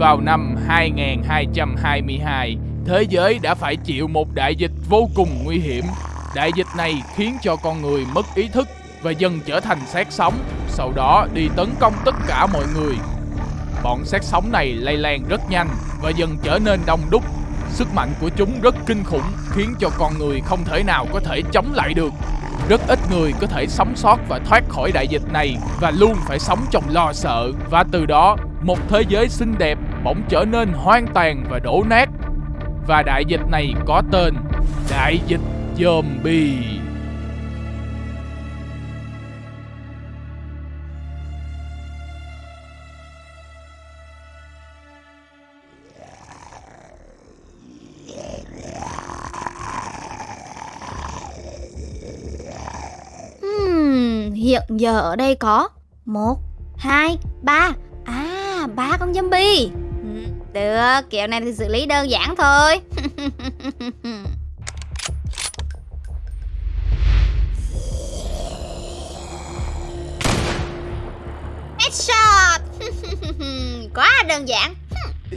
Vào năm 2222, thế giới đã phải chịu một đại dịch vô cùng nguy hiểm. Đại dịch này khiến cho con người mất ý thức và dần trở thành xác sống, sau đó đi tấn công tất cả mọi người. Bọn xác sống này lây lan rất nhanh và dần trở nên đông đúc. Sức mạnh của chúng rất kinh khủng, khiến cho con người không thể nào có thể chống lại được. Rất ít người có thể sống sót và thoát khỏi đại dịch này và luôn phải sống trong lo sợ và từ đó một thế giới xinh đẹp bỗng trở nên hoang tàn và đổ nát. Và đại dịch này có tên Đại dịch Zombie. Hmm, hiện giờ ở đây có một, hai, ba, à ba con zombie. Được, kiểu này thì xử lý đơn giản thôi. Headshot. Quá đơn giản.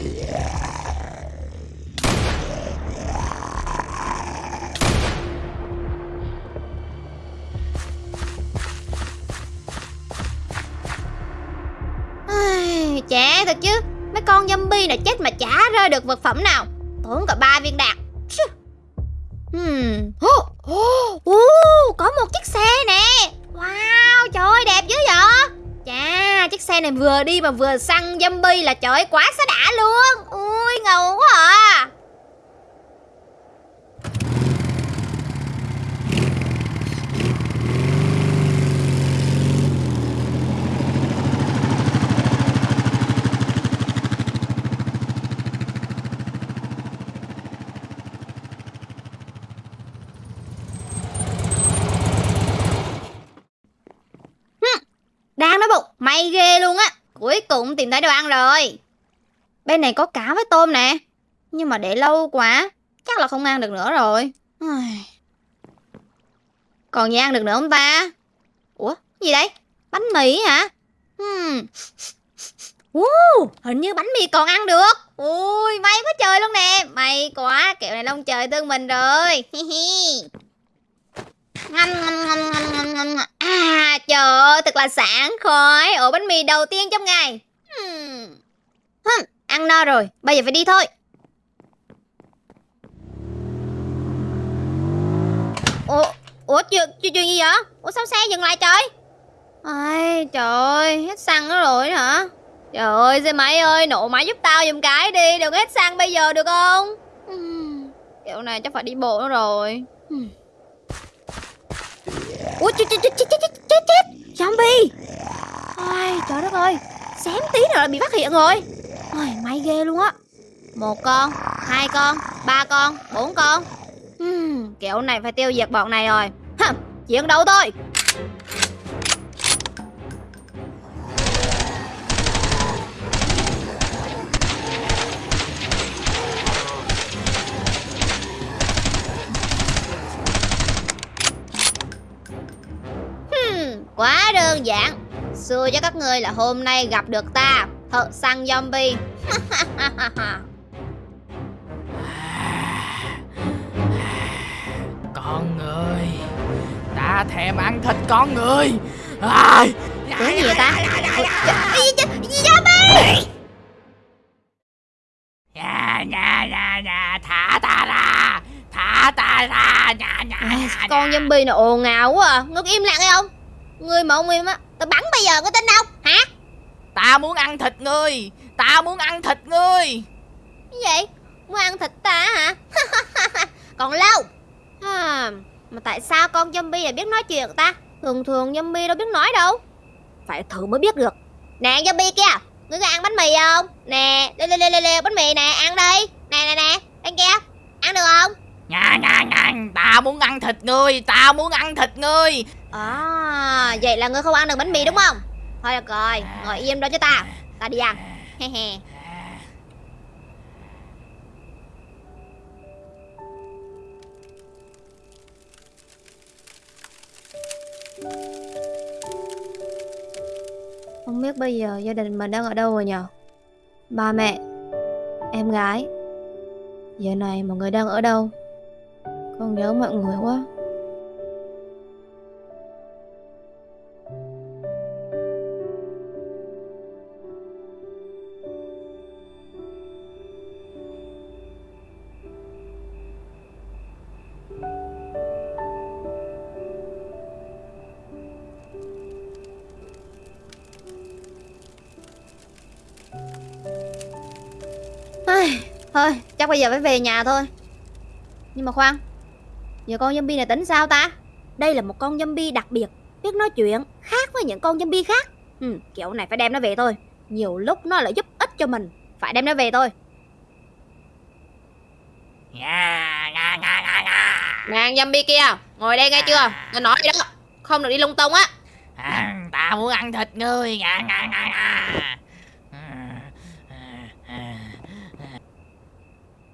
Ai, Chả thật chứ con zombie này chết mà chả rơi được vật phẩm nào. Tốn cả ba viên đạn. Hmm. Oh, oh, uh, có một chiếc xe nè. Wow trời ơi đẹp dữ vậy. Chà chiếc xe này vừa đi mà vừa săn zombie là trời ơi, quá xá đã luôn. Ui ngầu quá à Đang nói bụng May ghê luôn á Cuối cùng tìm thấy đồ ăn rồi. Bên này có cá với tôm nè. Nhưng mà để lâu quá Chắc là không ăn được nữa rồi. Còn gì ăn được nữa không ta? Ủa gì đây? Bánh mì hả? Hmm. uh, Hình như bánh mì còn ăn được. Ui may quá trời luôn nè. May quá kẹo này lông trời tương mình rồi. Ngâm, ngâm, ngâm, ngâm, ngâm, ngâm. Trời ơi thật là sảng khoái. Ổ bánh mì đầu tiên trong ngày. Hmm. Hừm, Ăn no rồi. Bây giờ phải đi thôi. Ủa, ủa chuyện, chuyện, chuyện gì vậy? Ủa sao xe dừng lại trời? Ai trời ơi hết xăng nó rồi hả? Trời ơi xe máy ơi nổ máy giúp tao giùm cái đi. Đừng hết xăng bây giờ được không? Ừm, Kiểu này chắc phải đi bộ nữa rồi. Hmm. Ui chết chết chết chết chết chết chết Zombie. Ai trời đất ơi. Xém tí nữa là bị phát hiện rồi. Ôi may ghê luôn á. Một con, hai con, ba con, bốn con. Hmm, Kiểu này phải tiêu diệt bọn này rồi. Hừm, Chuyện đâu thôi. Đơn giản. Xưa cho các ngươi là hôm nay gặp được ta Thợ săn zombie. Con người Ta thèm ăn thịt con người. Ai? Cái gì vậy ta? Zombie Nhà nhà nhà nhà Thả ta ra Thả ta ra Nhà nhà Con zombie này ồn ào quá à. Ngưng im lặng hay không Ngươi mà ông im á Tao bắn bây giờ có tin đâu Hả? Ta muốn ăn thịt ngươi Ta muốn ăn thịt ngươi. Cái gì? Muốn ăn thịt ta hả? Còn lâu? À, Mà tại sao con zombie lại biết nói chuyện ta? Thường thường zombie đâu biết nói đâu. Phải thử mới biết được. Nè zombie kia Ngươi có ăn bánh mì không? Nè lê lê lê lê lê bánh mì nè ăn đi. Nè nè nè Ăn kia Ăn được không Nha nha nha Ta muốn ăn thịt ngươi Ta muốn ăn thịt ngươi. À Vậy là ngươi không ăn được bánh mì đúng không? Thôi được rồi Ngồi im đó cho ta Ta đi ăn. He he. Không biết bây giờ gia đình mình đang ở đâu rồi nhờ Ba mẹ Em gái Giờ này mọi người đang ở đâu con nhớ mọi người quá. Thôi, chắc bây giờ phải về nhà thôi. Nhưng mà khoan Giờ con zombie này tính sao ta? Đây là một con zombie đặc biệt Biết nói chuyện khác với những con zombie khác. Ừ, Kiểu này phải đem nó về thôi. Nhiều lúc nó lại giúp ích cho mình Phải đem nó về thôi. Nga, nga, nga, nga, nga. Nàng zombie kia Ngồi đây nghe chưa? Nghe nói gì đó Không được đi lung tung á. À, ta muốn ăn thịt ngươi. Nga, nga, nga, nga.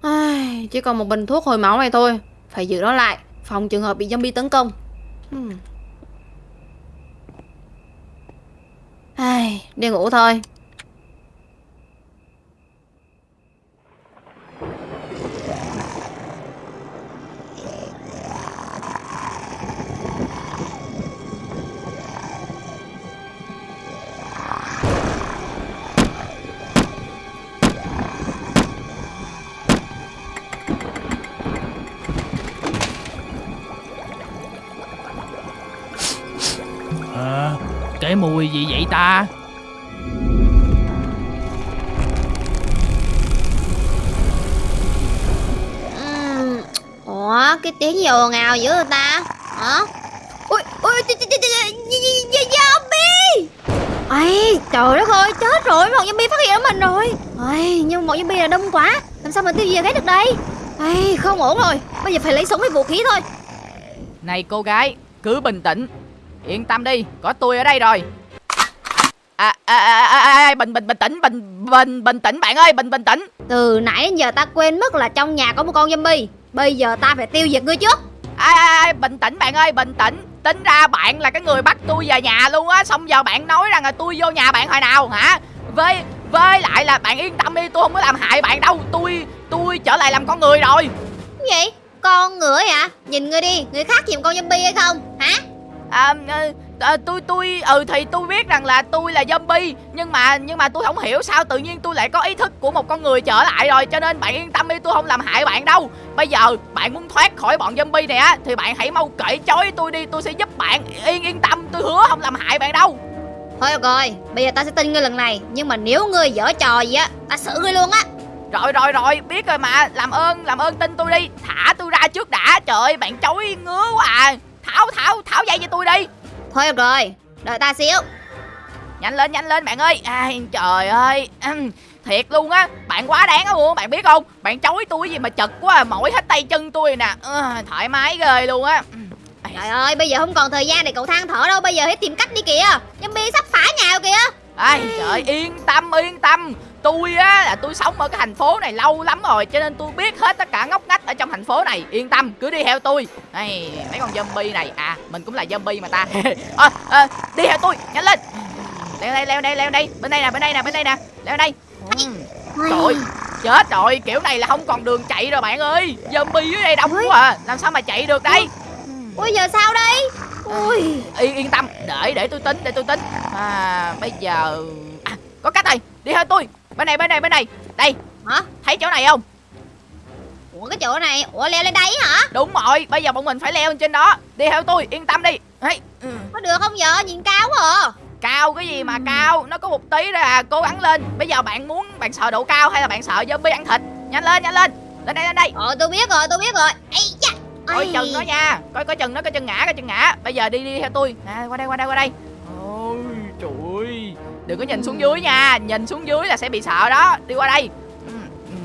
Ai, Chỉ còn một bình thuốc hồi máu này thôi Phải giữ nó lại Phòng trường hợp bị zombie tấn công hmm. Ai, Đi ngủ thôi Ờ, cái mùi gì vậy ta? Ủa, cái tiếng gì ồn ào dữ người ta? Hả? Ui, ui, zombie! Ây, trời đất ơi, chết rồi, một zombie phát hiện mình rồi. Ây, nhưng một zombie là đông quá, làm sao mà tiêu diệt hết được đây? Ây, không ổn rồi, bây giờ phải lấy súng với vũ khí thôi. Này cô gái, cứ bình tĩnh. Yên tâm đi, có tôi ở đây rồi. À, à, à, à, à, bình bình bình tĩnh, bình bình bình tĩnh bạn ơi, bình bình tĩnh. Từ nãy đến giờ ta quên mất là trong nhà có một con zombie. Bây giờ ta phải tiêu diệt ngươi trước. Ai, ai, ai, bình tĩnh bạn ơi, bình tĩnh. Tính ra bạn là cái người bắt tôi về nhà luôn á, xong giờ bạn nói rằng là tôi vô nhà bạn hồi nào hả? Với với lại là bạn yên tâm đi, tôi không có làm hại bạn đâu. Tôi tôi trở lại làm con người rồi. Gì? Con ngựa hả? Nhìn ngươi đi, người khác nhìn con zombie hay không? Hả? À, ờ, tôi tôi ừ thì tôi biết rằng là tôi là zombie nhưng mà nhưng mà tôi không hiểu sao tự nhiên tôi lại có ý thức của một con người trở lại rồi cho nên bạn yên tâm đi tôi không làm hại bạn đâu. Bây giờ bạn muốn thoát khỏi bọn zombie này á thì bạn hãy mau cởi trói tôi đi tôi sẽ giúp bạn yên yên tâm tôi hứa không làm hại bạn đâu. Thôi được rồi, bây giờ ta sẽ tin ngươi lần này Nhưng mà nếu ngươi dở trò gì á Ta xử ngươi luôn á. Rồi rồi rồi biết rồi mà làm ơn làm ơn tin tôi đi thả tôi ra trước đã trời ơi bạn chối ngứa quá à tháo tháo tháo dây cho tôi đi. Thôi được rồi, đợi ta xíu. Nhanh lên nhanh lên bạn ơi. Ai trời ơi. Thiệt luôn á. Bạn quá đáng á luôn bạn biết không? Bạn chối tôi gì mà chật quá à, mỏi hết tay chân tôi nè. Ờ, thoải mái ghê luôn á. Trời ơi, bây giờ không còn thời gian để cậu than thở đâu Bây giờ hãy tìm cách đi kìa. Zombie sắp phá nhà kìa. Ai trời yên tâm yên tâm tôi á là tôi sống ở cái thành phố này lâu lắm rồi cho nên tôi biết hết tất cả ngóc ngách ở trong thành phố này. Yên tâm cứ đi theo tôi. Này mấy con zombie này à mình cũng là zombie mà ta. À, à, đi theo tôi nhanh lên. Leo đây leo đây leo đây. Bên đây nè bên đây nè bên đây nè. Leo đây. Trời ơi, chết rồi, kiểu này là không còn đường chạy rồi bạn ơi. Zombie dưới đây đông quá à, làm sao mà chạy được đây? Ui giờ sao đây? Ui. Yên, yên tâm, để để tôi tính, để tôi tính. À, bây giờ à, Có cách rồi, đi theo tôi Bên này, bên này, bên này. Đây, Hả? thấy chỗ này không? Ủa cái chỗ này Ủa leo lên đây hả? Đúng rồi, bây giờ bọn mình phải leo lên trên đó. Đi theo tôi, yên tâm đi. Hey, ừ. Có được không vợ? Nhìn cao quá à. Cao cái gì mà cao? Nó có một tí thôi à, cố gắng lên. Bây giờ bạn muốn, bạn sợ độ cao hay là bạn sợ zombie ăn thịt? Nhanh lên, nhanh lên. Lên đây, lên đây. Ờ tôi biết rồi tôi biết rồi. Ây da. Coi chừng nó nha. Coi coi chừng nó coi chừng ngã coi chừng ngã. Bây giờ đi đi theo tôi. Nè qua đây qua đây qua đây đừng có nhìn xuống dưới nha. Nhìn xuống dưới là sẽ bị sợ đó. Đi qua đây. Ừ, ừ,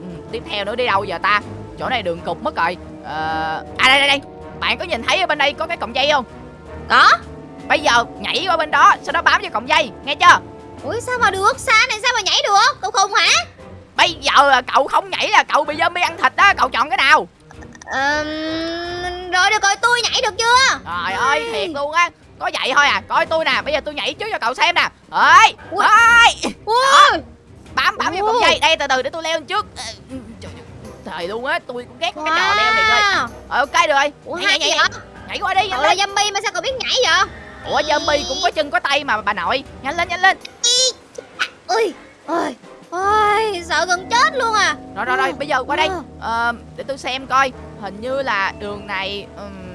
ừ. tiếp theo nữa đi đâu giờ ta? Chỗ này đường cục mất rồi. Ờ à đây đây đây. Bạn có nhìn thấy ở bên đây có cái cọng dây không? Có. Bây giờ nhảy qua bên đó sau đó bám vào cọng dây. Nghe chưa? Ui sao mà được? Xa này sao mà nhảy được? Cậu khùng hả? Bây giờ là cậu không nhảy là cậu bị zombie ăn thịt đó. Cậu chọn cái nào? Ờm, Rồi được rồi tôi nhảy được chưa? Trời ơi thiệt luôn á Có vậy thôi à Coi tôi nè Bây giờ tôi nhảy trước cho cậu xem nè. Ơi ơi bám bám vô Ồ. dây. Đây từ từ để tôi leo lên trước. Ờ, trời, luôn á tôi cũng ghét cái trò leo này rồi. Ờ, ok được rồi. Ủa nhảy, nhảy, qua đi nhanh lên. zombie mà sao cậu biết nhảy vậy? ủa zombie cũng có chân có tay mà bà nội. Nhanh lên nhanh lên. Ui, ôi, ôi, sợ gần chết luôn à. rồi rồi rồi bây giờ qua đây. Ờ. Để tôi xem coi. Hình như là đường này ừm,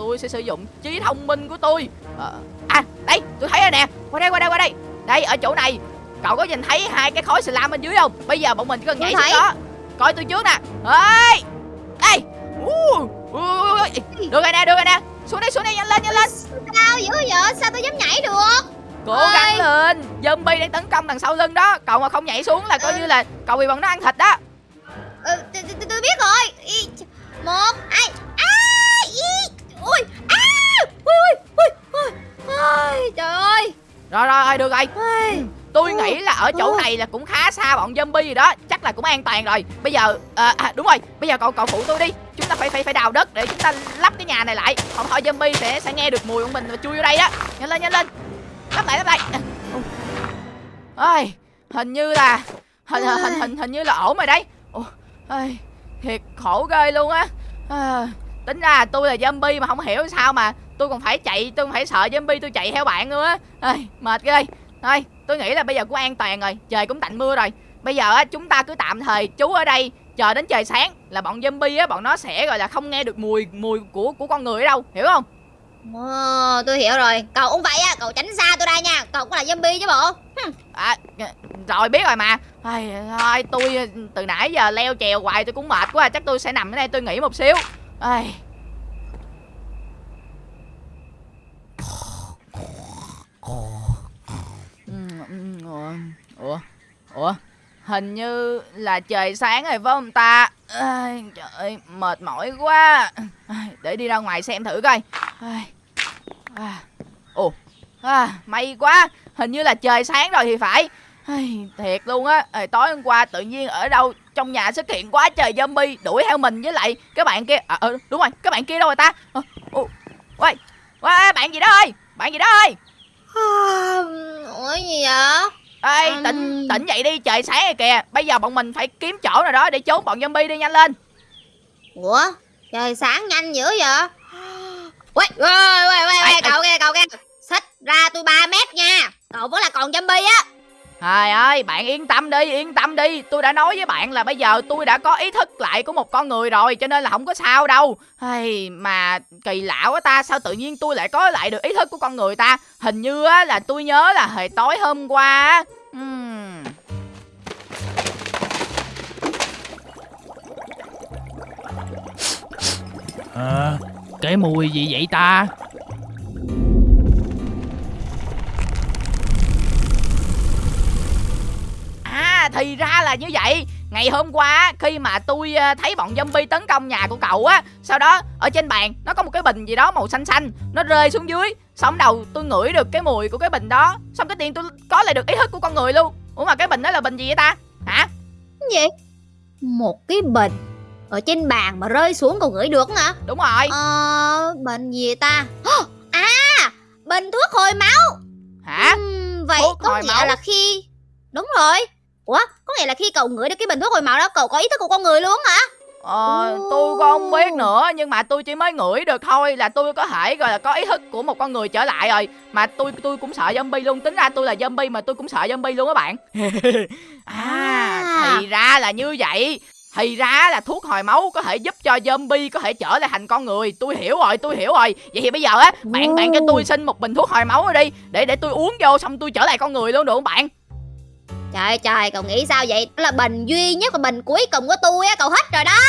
tôi sẽ sử dụng trí thông minh của tôi. Ờ, à đây tôi thấy rồi nè. Qua đây qua đây qua đây. Đây ở chỗ này. Cậu có nhìn thấy hai cái khối slam bên dưới không? Bây giờ bọn mình chỉ cần nhảy xuống đó. Coi tôi trước nè. Ê! Ê! Được rồi nè được rồi nè. Xuống đây xuống đây nhanh lên nhanh lên. Sao dữ vậy? Sao tôi dám nhảy được? cố gắng lên. Zombie đang tấn công đằng sau lưng đó. Cậu mà không nhảy xuống là coi Ừ. như là cậu bị bọn nó ăn thịt đó. Ừ, tôi, biết rồi. Một, hai, ui, à, ui, ui, ui, ui, ôi, trời ơi. rồi rồi được rồi. Ôi, Tôi Ừ. nghĩ là ở chỗ Ừ. này là cũng khá xa bọn zombie rồi đó. Chắc là cũng an toàn rồi. Bây giờ à, à, đúng rồi. Bây giờ cậu cậu phụ tôi đi. Chúng ta phải phải phải đào đất để chúng ta lắp cái nhà này lại. Không thôi zombie sẽ sẽ nghe được mùi của mình và chui vô đây đó Nhanh lên nhanh lên. Lắp lại lắp lại. Ôi Hình như là Hình hình hình hình, như là ổn rồi đấy. Ôi, Thiệt khổ ghê luôn á. À, Tính ra tôi là zombie mà không hiểu sao mà Tôi còn phải chạy Tôi còn phải sợ zombie tôi chạy theo bạn luôn á. Mệt ghê. Thôi tôi nghĩ là bây giờ cũng an toàn rồi Trời cũng tạnh mưa rồi. Bây giờ á chúng ta cứ tạm thời trú ở đây Chờ đến trời sáng là bọn zombie á Bọn nó sẽ gọi là không nghe được mùi mùi của của con người ở đâu Hiểu không? Ồ, tôi hiểu rồi. Cậu cũng vậy á, cậu tránh xa tôi ra nha. Cậu cũng là zombie chứ bộ. à, Rồi biết rồi mà. Thôi tôi từ nãy giờ leo trèo hoài tôi cũng mệt quá Chắc tôi sẽ nằm ở đây tôi nghỉ một xíu Ai. Ủa, ủa, hình như là trời sáng rồi phải không ta? Ai, trời ơi, mệt mỏi quá. Ai, để đi ra ngoài xem thử coi. Ai, à, ồ, à, may quá, hình như là trời sáng rồi thì phải. Ai, thiệt luôn á, Ê, tối hôm qua tự nhiên ở đâu trong nhà xuất hiện quá trời zombie đuổi theo mình với lại cái bạn kia. À, ừ, đúng rồi, cái bạn kia đâu rồi ta? Ờ, ồ, Ôi, ôi, bạn gì đó ơi, bạn gì đó ơi. À, Ủa gì vậy? Ê, Ừm. tỉnh tỉnh dậy đi, trời sáng rồi kìa. Bây giờ bọn mình phải kiếm chỗ nào đó để trốn bọn zombie đi nhanh lên. Ủa, trời sáng nhanh dữ vậy? Ui, ui, Ai, ui, cậu kia, cậu kia. Xích ra tôi 3 mét nha. Cậu vẫn là còn zombie á. Trời ơi, bạn yên tâm đi, yên tâm đi. Tôi đã nói với bạn là bây giờ tôi đã có ý thức lại của một con người rồi, cho nên là không có sao đâu. Hay mà kỳ lạ quá ta, sao tự nhiên tôi lại có lại được ý thức của con người ta? Hình như á là tôi nhớ là hồi tối hôm qua á. Ừm. Ờ, cái mùi gì vậy ta? À thì ra là như vậy Ngày hôm qua khi mà tôi ờ, thấy bọn zombie tấn công nhà của cậu á Sau đó ở trên bàn nó có một cái bình gì đó màu xanh xanh Nó rơi xuống dưới Xong đầu tôi ngửi được cái mùi của cái bình đó Xong cái tiền tôi có lại được ý thức của con người luôn Ủa mà cái bình đó là bình gì vậy ta Hả Cái gì? Một cái bình ở trên bàn mà rơi xuống cậu gửi được hả? đúng rồi Ờ, bệnh gì ta? À, bình thuốc hồi máu. Hả Ừm, vậy Thuốc có nghĩa máu? là khi Đúng rồi. Ủa, có nghĩa là khi cậu ngửi được cái bình thuốc hồi máu đó cậu có ý thức của con người luôn hả? Ờ, tôi cũng không biết nữa nhưng mà tôi chỉ mới ngửi được thôi là tôi có thể gọi là có ý thức của một con người trở lại rồi. Mà tôi tôi cũng sợ zombie luôn tính ra tôi là zombie mà tôi cũng sợ zombie luôn các bạn. À À. thì ra là như vậy. Thì ra là thuốc hồi máu có thể giúp cho zombie có thể trở lại thành con người. Tôi hiểu rồi tôi hiểu rồi. Vậy thì bây giờ á bạn bạn cho tôi xin một bình thuốc hồi máu đi để để tôi uống vô xong tôi trở lại con người luôn được không bạn Trời trời, cậu nghĩ sao vậy? Đó là bình duy nhất và bình cuối cùng của tôi á, cậu hết rồi đó.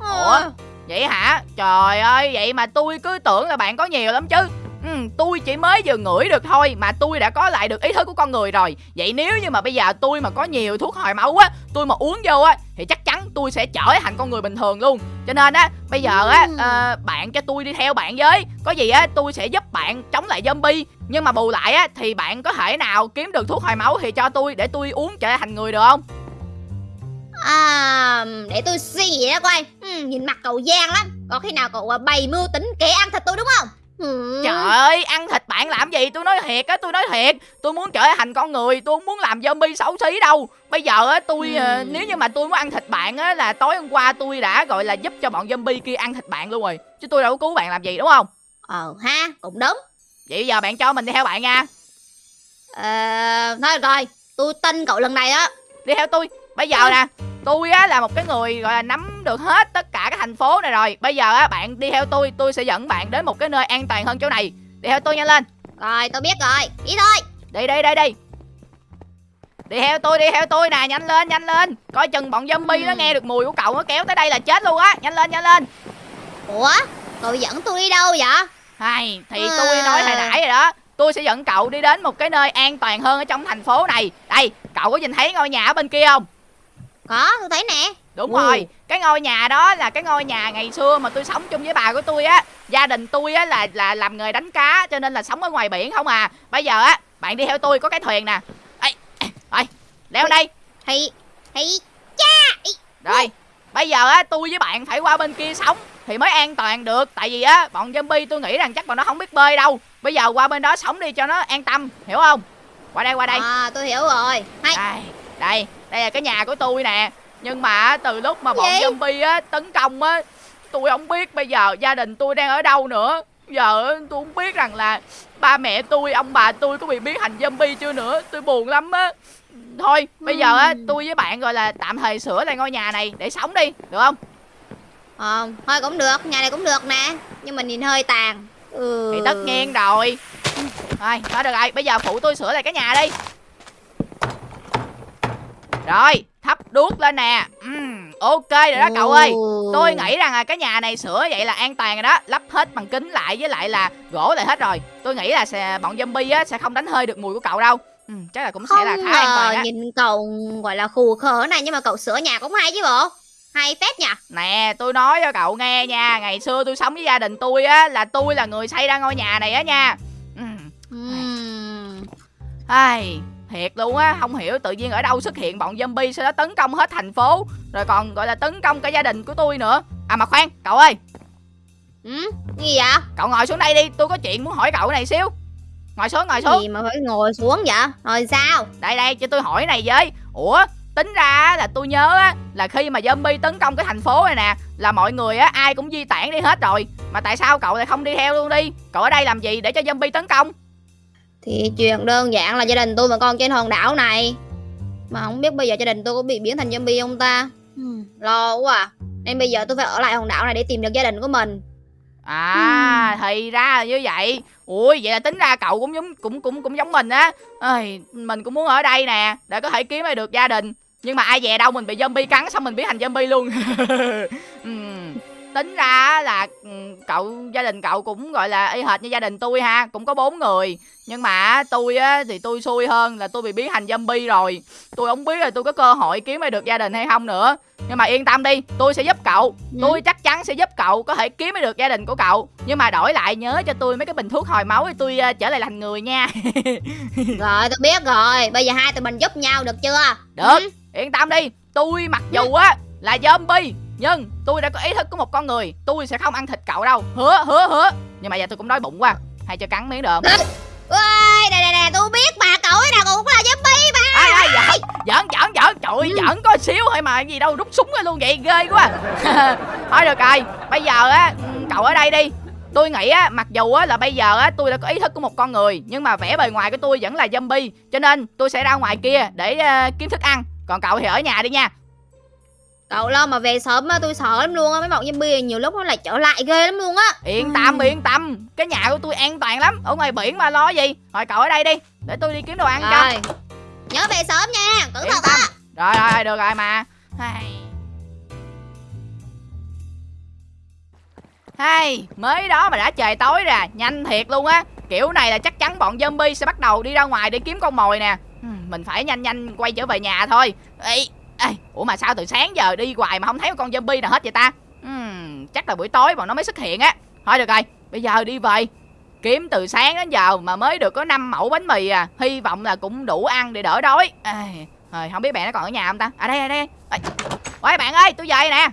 Ờ. Ủa? Vậy hả? Trời ơi, vậy mà tôi cứ tưởng là bạn có nhiều lắm chứ. Ừ, tôi chỉ mới vừa ngửi được thôi mà tôi đã có lại được ý thức của con người rồi. Vậy nếu như mà bây giờ tôi mà có nhiều thuốc hồi máu á, tôi mà uống vô á thì chắc chắn tôi sẽ trở thành con người bình thường luôn. Cho nên á, bây giờ á ờ, bạn cho tôi đi theo bạn với. Có gì á tôi sẽ giúp bạn chống lại zombie. Nhưng mà bù lại á thì bạn có thể nào kiếm được thuốc hồi máu thì cho tôi để tôi uống trở thành người được không? À, để tôi suy nghĩ ra coi. Ừ, nhìn mặt cậu gian lắm. Có khi nào cậu à, bày mưu tính kẻ ăn thịt tôi đúng không? Ừ. Trời ơi, ăn thịt bạn làm gì? Tôi nói thiệt á, tôi nói thiệt. Tôi muốn trở thành con người, tôi không muốn làm zombie xấu xí đâu. Bây giờ á, tôi Ừ. ờ, nếu như mà tôi muốn ăn thịt bạn á là tối hôm qua tôi đã gọi là giúp cho bọn zombie kia ăn thịt bạn luôn rồi. Chứ tôi đâu có cứu bạn làm gì đúng không? Ờ ha, cũng đúng. Vậy bây giờ bạn cho mình đi theo bạn nha. Ờ, thôi rồi, tôi tin cậu lần này á. Đi theo tôi. Bây giờ nè, tôi á là một cái người gọi là nắm được hết tất cả các thành phố này rồi. Bây giờ á bạn đi theo tôi, tôi sẽ dẫn bạn đến một cái nơi an toàn hơn chỗ này. Đi theo tôi nhanh lên. Rồi, tôi biết rồi, đi thôi. Đi đi đi đi Đi theo tôi đi theo tôi nè Nhanh lên nhanh lên Coi chừng bọn zombie nó Ừ. nghe được mùi của cậu Nó kéo tới đây là chết luôn á Nhanh lên nhanh lên Ủa, cậu dẫn tôi đi đâu vậy? Hay Thì À. tôi nói hồi nãy rồi đó Tôi sẽ dẫn cậu đi đến một cái nơi an toàn hơn Ở trong thành phố này Đây cậu có nhìn thấy ngôi nhà ở bên kia không Có, tôi thấy nè. Đúng Ừ. rồi Cái ngôi nhà đó là cái ngôi nhà ngày xưa Mà tôi sống chung với bà của tôi á Gia đình tôi á là là làm nghề đánh cá Cho nên là sống ở ngoài biển không à Bây giờ á bạn đi theo tôi có cái thuyền nè Ê, Rồi leo đây Thì, thì, Rồi, bây giờ á tôi với bạn phải qua bên kia sống thì mới an toàn được, tại vì á bọn zombie tôi nghĩ rằng chắc bọn nó không biết bơi đâu. Bây giờ qua bên đó sống đi cho nó an tâm, hiểu không? Qua đây qua đây. à, tôi hiểu rồi. Hay, Đây, đây, đây là cái nhà của tôi nè. Nhưng mà từ lúc mà bọn Gì? zombie á tấn công á, tôi không biết bây giờ gia đình tôi đang ở đâu nữa. Giờ tôi không biết rằng là ba mẹ tôi, ông bà tôi có bị biến thành zombie chưa nữa. Tôi buồn lắm á. Thôi, bây giờ á Ừm. tôi với bạn gọi là tạm thời sửa lại ngôi nhà này để sống đi, được không? ờ, thôi cũng được, nhà này cũng được nè. Nhưng mà nhìn hơi tàn. Ừ. Thì tất nhiên rồi Rồi, thôi được rồi, bây giờ phụ tôi sửa lại cái nhà đi Rồi, thắp đuốc lên nè Ừm, Ok rồi đó cậu ơi. Tôi nghĩ rằng là cái nhà này sửa vậy là an toàn rồi đó Lắp hết bằng kính lại với lại là gỗ lại hết rồi Tôi nghĩ là sẽ, bọn zombie á, sẽ không đánh hơi được mùi của cậu đâu ừ, Chắc là cũng sẽ Không là khá an toàn á nhìn cậu gọi là khù khờ này nhưng mà cậu sửa nhà cũng hay chứ bộ. Hay phết nhỉ? Nè, tôi nói cho cậu nghe nha Ngày xưa tôi sống với gia đình tôi á Là tôi là người xây ra ngôi nhà này á nha Ừm, Ừm. Ai, thiệt luôn á, không hiểu tự nhiên ở đâu xuất hiện bọn zombie sau đó tấn công hết thành phố, rồi còn gọi là tấn công cả gia đình của tôi nữa. À mà khoan, cậu ơi, Ừ, gì vậy? cậu ngồi xuống đây đi, tôi có chuyện muốn hỏi cậu này xíu. Ngồi xuống, ngồi xuống. Gì mà phải ngồi xuống vậy? Rồi sao? Đây đây, cho tôi hỏi này với. Ủa, tính ra là tôi nhớ á, là khi mà zombie tấn công cái thành phố này nè, là mọi người á ai cũng di tản đi hết rồi. Mà tại sao cậu lại không đi theo luôn đi? Cậu ở đây làm gì để cho zombie tấn công? Thì chuyện đơn giản là gia đình tôi mà còn trên hòn đảo này. Mà không biết bây giờ gia đình tôi có bị biến thành zombie không ta? Hmm, lo quá à. Nên bây giờ tôi phải ở lại hòn đảo này để tìm được gia đình của mình. À, thì ra là như vậy. Ui, vậy là tính ra cậu cũng giống cũng cũng cũng giống mình á. Ơi, mình cũng muốn ở đây nè để có thể kiếm lại được gia đình. Nhưng mà ai dè đâu mình bị zombie cắn xong mình biến thành zombie luôn. Ừm, tính ra là ừm, cậu gia đình cậu cũng gọi là y hệt như gia đình tôi ha, cũng có bốn người. Nhưng mà tôi á thì tôi xui hơn là tôi bị biến thành zombie rồi. Tôi không biết là tôi có cơ hội kiếm lại được gia đình hay không nữa. Nhưng mà yên tâm đi, tôi sẽ giúp cậu. Ừ. Tôi chắc chắn sẽ giúp cậu có thể kiếm được gia đình của cậu. Nhưng mà đổi lại nhớ cho tôi mấy cái bình thuốc hồi máu để tôi ờ, trở lại thành người nha. Rồi tôi biết rồi. Bây giờ hai tụi mình giúp nhau được chưa? Được. Ừ. Yên tâm đi, tôi mặc dù á là zombie nhưng tôi đã có ý thức của một con người. Tôi sẽ không ăn thịt cậu đâu. Hứa, hứa, hứa. Nhưng mà giờ tôi cũng đói bụng quá. Hay cho cắn miếng được không? Ui, nè nè nè, tôi biết mà cậu ấy nào cũng là zombie mà. ai ai giỡn giỡn giỡn giỡn trời ơi, Ừ. giỡn có xíu thôi mà gì đâu rút súng ra luôn vậy ghê quá thôi được rồi bây giờ á ừ, cậu ở đây đi tôi nghĩ á mặc dù á là bây giờ á tôi đã có ý thức của một con người nhưng mà vẻ bề ngoài của tôi vẫn là zombie cho nên tôi sẽ ra ngoài kia để ờ, kiếm thức ăn còn cậu thì ở nhà đi nha Cậu lo mà về sớm á, tôi sợ lắm luôn á. Mấy bọn zombie nhiều lúc nó lại trở lại ghê lắm luôn á. yên tâm Ừ. yên tâm cái nhà của tôi an toàn lắm ở ngoài biển mà lo gì thôi cậu ở đây đi để tôi đi kiếm đồ ăn cho Rồi. Nhớ về sớm nha, cẩn thận á. Rồi rồi rồi, được rồi mà Hay Hay Mới đó mà đã trời tối rồi Nhanh thiệt luôn á Kiểu này là chắc chắn bọn zombie sẽ bắt đầu đi ra ngoài để kiếm con mồi nè Mình phải nhanh nhanh quay trở về nhà thôi Ê, ê, Ủa mà sao từ sáng giờ đi hoài mà không thấy con zombie nào hết vậy ta? Hmm, Chắc là buổi tối bọn nó mới xuất hiện á. Thôi được rồi Bây giờ đi về. Kiếm từ sáng đến giờ mà mới được có 5 mẫu bánh mì à. Hy vọng là cũng đủ ăn để đỡ đói. Ê, Rồi không biết bạn nó còn ở nhà không ta? À đây đây đây. Ê, Ôi bạn ơi tôi về nè.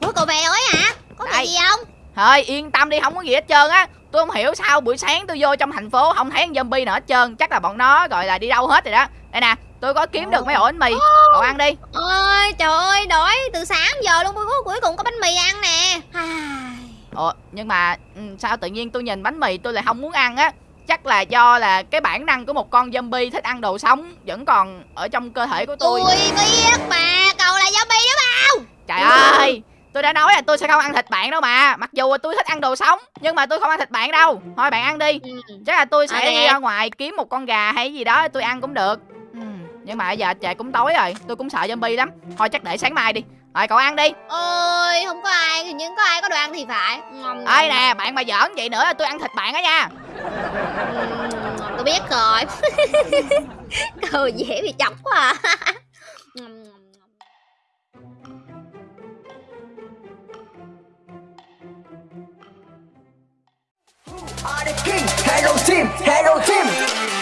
Ủa cậu về rồi hả? Có việc gì không? Thôi yên tâm đi không có gì hết trơn á tôi không hiểu sao buổi sáng tôi vô trong thành phố không thấy con zombie nào hết trơn. Chắc là bọn nó gọi là đi đâu hết rồi đó. Đây nè tôi có kiếm được mấy ổ bánh mì. Cậu ăn đi. Ôi trời ơi đói từ sáng giờ luôn. Cuối cuối cùng có bánh mì ăn nè. Ồ nhưng mà ừ, sao tự nhiên tôi nhìn bánh mì tôi lại không muốn ăn á? Chắc là do là cái bản năng của một con zombie thích ăn đồ sống vẫn còn ở trong cơ thể của tôi. Tôi biết mà cậu là zombie đó mà trời ơi tôi đã nói là tôi sẽ không ăn thịt bạn đâu mà. Mặc dù tôi thích ăn đồ sống nhưng mà tôi không ăn thịt bạn đâu. Thôi bạn ăn đi. Ừ. chắc là tôi sẽ đi ra ngoài kiếm một con gà hay gì đó tôi ăn cũng được. Ừ. nhưng mà giờ trời cũng tối rồi tôi cũng sợ zombie lắm. Thôi chắc để sáng mai đi. Rồi cậu ăn đi. Ôi không có ai hình như có ai có đồ ăn thì phải. Ơi nè bạn mà giỡn vậy nữa là tôi ăn thịt bạn á nha. Ừm, tôi biết rồi. Cậu dễ bị chọc quá à Are the king, Hero Team, Hero Team.